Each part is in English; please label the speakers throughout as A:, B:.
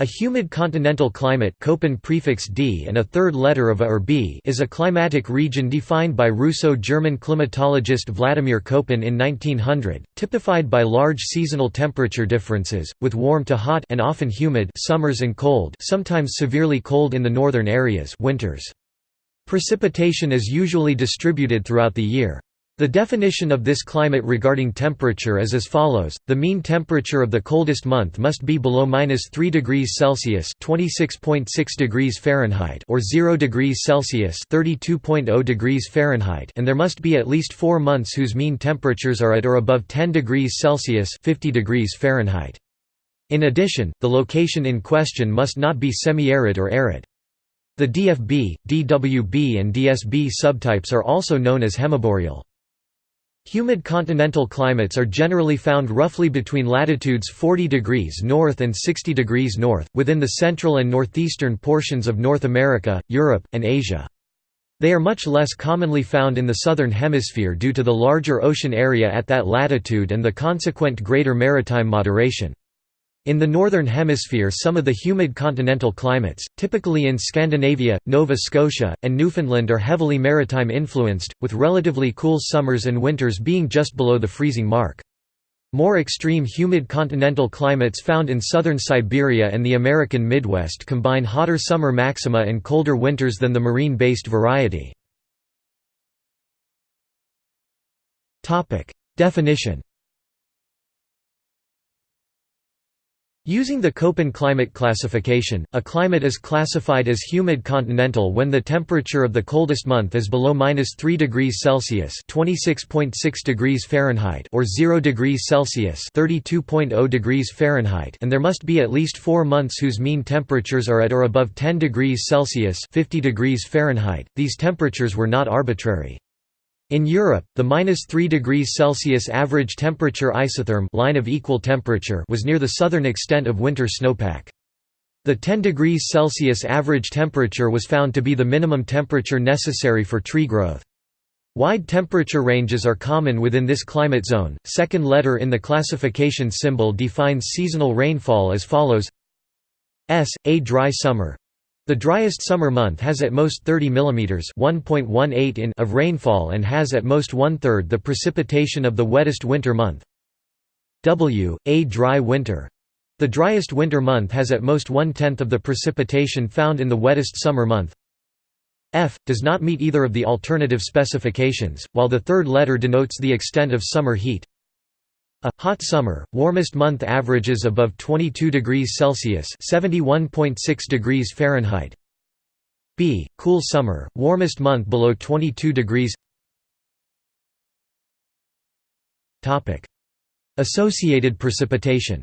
A: A humid continental climate Köppen prefix d and a third letter of a or b is a climatic region defined by Russo-German climatologist Vladimir Köppen in 1900, typified by large seasonal temperature differences, with warm to hot and often humid summers and cold sometimes severely cold in the northern areas winters. Precipitation is usually distributed throughout the year. The definition of this climate regarding temperature is as follows: the mean temperature of the coldest month must be below -3 degrees Celsius (26.6 degrees Fahrenheit) or 0 degrees Celsius (32.0 degrees Fahrenheit), and there must be at least 4 months whose mean temperatures are at or above 10 degrees Celsius (50 degrees Fahrenheit). In addition, the location in question must not be semi-arid or arid. The DFB, DWB and DSB subtypes are also known as hemiboreal. Humid continental climates are generally found roughly between latitudes 40 degrees north and 60 degrees north, within the central and northeastern portions of North America, Europe, and Asia. They are much less commonly found in the southern hemisphere due to the larger ocean area at that latitude and the consequent greater maritime moderation. In the Northern Hemisphere some of the humid continental climates, typically in Scandinavia, Nova Scotia, and Newfoundland are heavily maritime influenced, with relatively cool summers and winters being just below the freezing mark. More extreme humid continental climates found in southern Siberia and the American Midwest combine hotter summer maxima and colder winters than the marine-based variety. Definition Using the Köppen climate classification, a climate is classified as humid continental when the temperature of the coldest month is below -3 degrees Celsius (26.6 degrees Fahrenheit) or 0 degrees Celsius (32.0 degrees Fahrenheit), and there must be at least 4 months whose mean temperatures are at or above 10 degrees Celsius (50 degrees Fahrenheit). These temperatures were not arbitrary. In Europe, the -3 degrees Celsius average temperature isotherm line of equal temperature was near the southern extent of winter snowpack. The 10 degrees Celsius average temperature was found to be the minimum temperature necessary for tree growth. Wide temperature ranges are common within this climate zone. Second letter in the classification symbol defines seasonal rainfall as follows: S a dry summer, the driest summer month has at most 30 mm (1.18 in) of rainfall and has at most one-third the precipitation of the wettest winter month. W. A dry winter. The driest winter month has at most one-tenth of the precipitation found in the wettest summer month. F. does not meet either of the alternative specifications, while the third letter denotes the extent of summer heat. A hot summer, warmest month averages above 22 degrees Celsius (71.6 degrees Fahrenheit). B. Cool summer, warmest month below 22 degrees. Topic: Associated precipitation.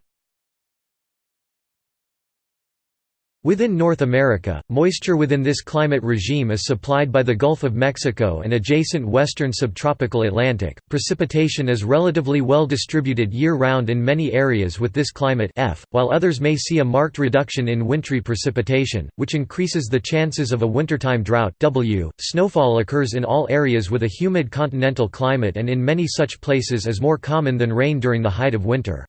A: Within North America, moisture within this climate regime is supplied by the Gulf of Mexico and adjacent western subtropical Atlantic. Precipitation is relatively well distributed year-round in many areas with this climate F, while others may see a marked reduction in wintry precipitation, which increases the chances of a wintertime drought W. Snowfall occurs in all areas with a humid continental climate and in many such places is more common than rain during the height of winter.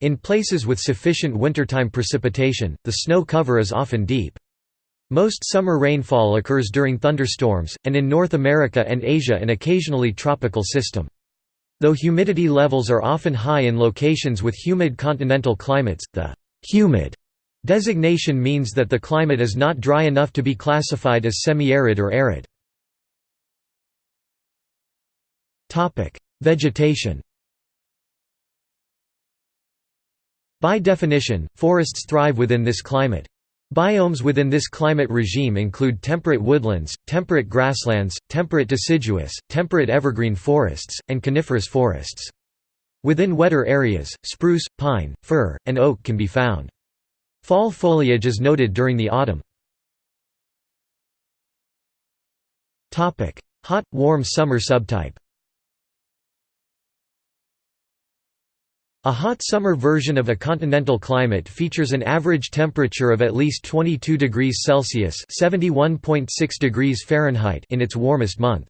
A: In places with sufficient wintertime precipitation, the snow cover is often deep. Most summer rainfall occurs during thunderstorms, and in North America and Asia an occasionally tropical system. Though humidity levels are often high in locations with humid continental climates, the «humid» designation means that the climate is not dry enough to be classified as semi-arid or arid. Vegetation By definition, forests thrive within this climate. Biomes within this climate regime include temperate woodlands, temperate grasslands, temperate deciduous, temperate evergreen forests, and coniferous forests. Within wetter areas, spruce, pine, fir, and oak can be found. Fall foliage is noted during the autumn. Hot, warm summer subtype A hot summer version of a continental climate features an average temperature of at least 22 degrees Celsius (71.6 degrees Fahrenheit) in its warmest month.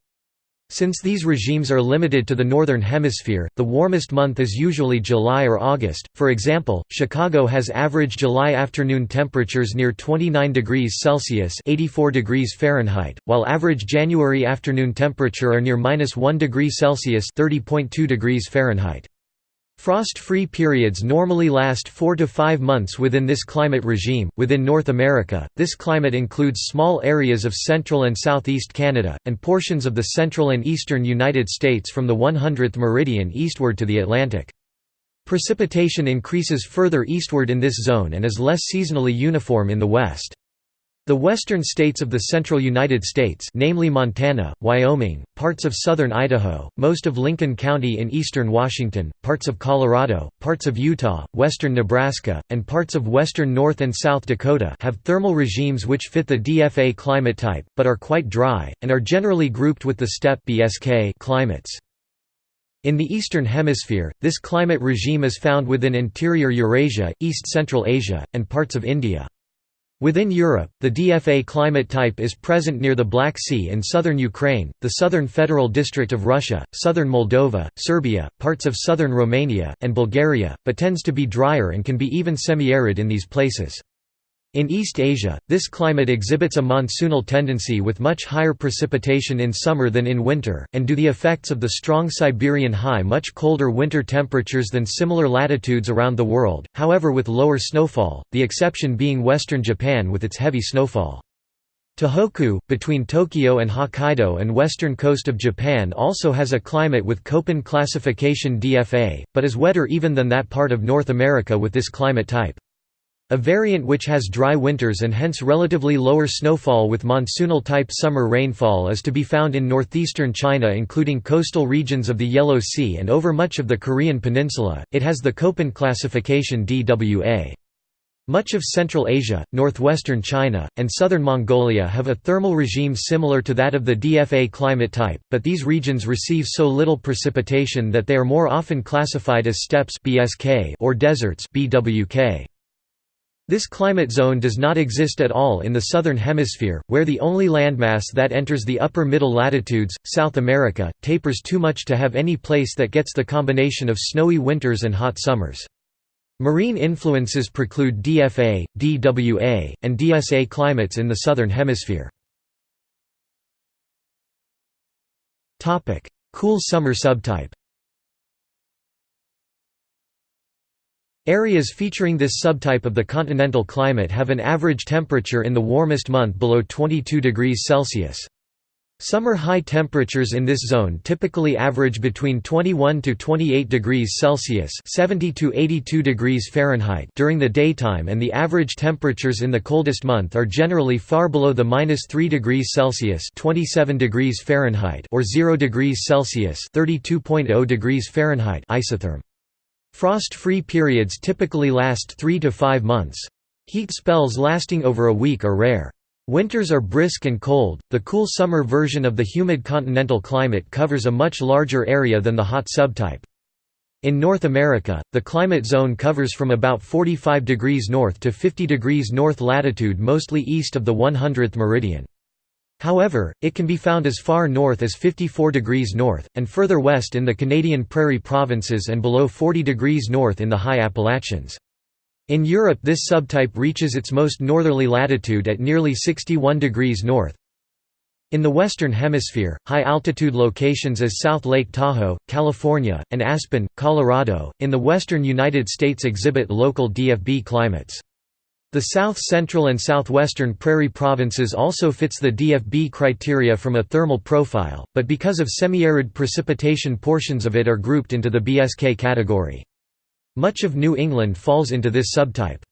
A: Since these regimes are limited to the Northern Hemisphere, the warmest month is usually July or August. For example, Chicago has average July afternoon temperatures near 29 degrees Celsius (84 degrees Fahrenheit), while average January afternoon temperature are near -1 degree Celsius (30.2 degrees Fahrenheit). Frost-free periods normally last 4 to 5 months within this climate regime. Within North America, this climate includes small areas of central and southeast Canada and portions of the central and eastern United States from the 100th meridian eastward to the Atlantic. Precipitation increases further eastward in this zone and is less seasonally uniform in the west. The western states of the central United States namely Montana, Wyoming, parts of southern Idaho, most of Lincoln County in eastern Washington, parts of Colorado, parts of Utah, western Nebraska, and parts of western North and South Dakota have thermal regimes which fit the DFA climate type, but are quite dry, and are generally grouped with the steppe BSK climates. In the Eastern Hemisphere, this climate regime is found within interior Eurasia, East-Central Asia, and parts of India. Within Europe, the DFA climate type is present near the Black Sea in southern Ukraine, the southern federal district of Russia, southern Moldova, Serbia, parts of southern Romania, and Bulgaria, but tends to be drier and can be even semi-arid in these places. In East Asia, this climate exhibits a monsoonal tendency with much higher precipitation in summer than in winter, and due the effects of the strong Siberian high much colder winter temperatures than similar latitudes around the world, however with lower snowfall, the exception being western Japan with its heavy snowfall. Tohoku, between Tokyo and Hokkaido and western coast of Japan also has a climate with Köppen classification DFA, but is wetter even than that part of North America with this climate type. A variant which has dry winters and hence relatively lower snowfall with monsoonal-type summer rainfall is to be found in northeastern China including coastal regions of the Yellow Sea and over much of the Korean peninsula, it has the Köppen classification DWA. Much of Central Asia, northwestern China, and southern Mongolia have a thermal regime similar to that of the DFA climate type, but these regions receive so little precipitation that they are more often classified as steppes or deserts BWK. This climate zone does not exist at all in the southern hemisphere, where the only landmass that enters the upper middle latitudes, South America, tapers too much to have any place that gets the combination of snowy winters and hot summers. Marine influences preclude DFA, DWA, and DSA climates in the southern hemisphere. Cool summer subtype Areas featuring this subtype of the continental climate have an average temperature in the warmest month below 22 degrees Celsius. Summer high temperatures in this zone typically average between 21 to 28 degrees Celsius (70 to 82 degrees Fahrenheit) during the daytime, and the average temperatures in the coldest month are generally far below the -3 degrees Celsius (27 degrees Fahrenheit) or 0 degrees Celsius (32.0 degrees Fahrenheit) isotherm. Frost-free periods typically last 3 to 5 months. Heat spells lasting over a week are rare. Winters are brisk and cold. The cool summer version of the humid continental climate covers a much larger area than the hot subtype. In North America, the climate zone covers from about 45 degrees north to 50 degrees north latitude mostly east of the 100th meridian. However, it can be found as far north as 54 degrees north, and further west in the Canadian Prairie provinces and below 40 degrees north in the high Appalachians. In Europe this subtype reaches its most northerly latitude at nearly 61 degrees north. In the Western Hemisphere, high-altitude locations as South Lake Tahoe, California, and Aspen, Colorado, in the western United States exhibit local DFB climates. The south-central and southwestern prairie provinces also fits the DFB criteria from a thermal profile, but because of semi-arid precipitation portions of it are grouped into the BSK category. Much of New England falls into this subtype.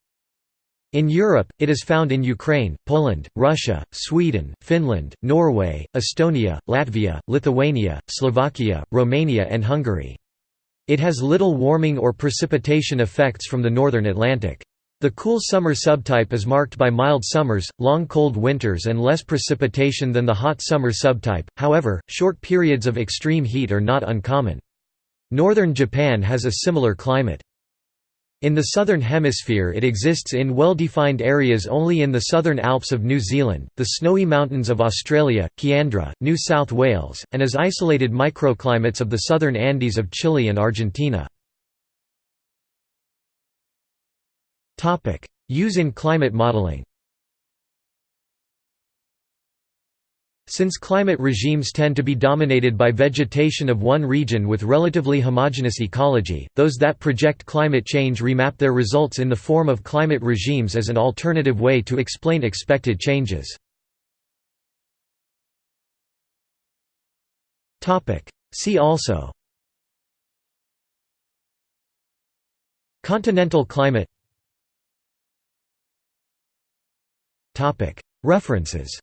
A: In Europe, it is found in Ukraine, Poland, Russia, Sweden, Finland, Norway, Estonia, Latvia, Lithuania, Slovakia, Romania and Hungary. It has little warming or precipitation effects from the northern Atlantic. The cool summer subtype is marked by mild summers, long cold winters and less precipitation than the hot summer subtype, however, short periods of extreme heat are not uncommon. Northern Japan has a similar climate. In the Southern Hemisphere it exists in well-defined areas only in the Southern Alps of New Zealand, the Snowy Mountains of Australia, Kiandra, New South Wales, and as isolated microclimates of the Southern Andes of Chile and Argentina. Use in climate modelling Since climate regimes tend to be dominated by vegetation of one region with relatively homogeneous ecology, those that project climate change remap their results in the form of climate regimes as an alternative way to explain expected changes. See also Continental climate References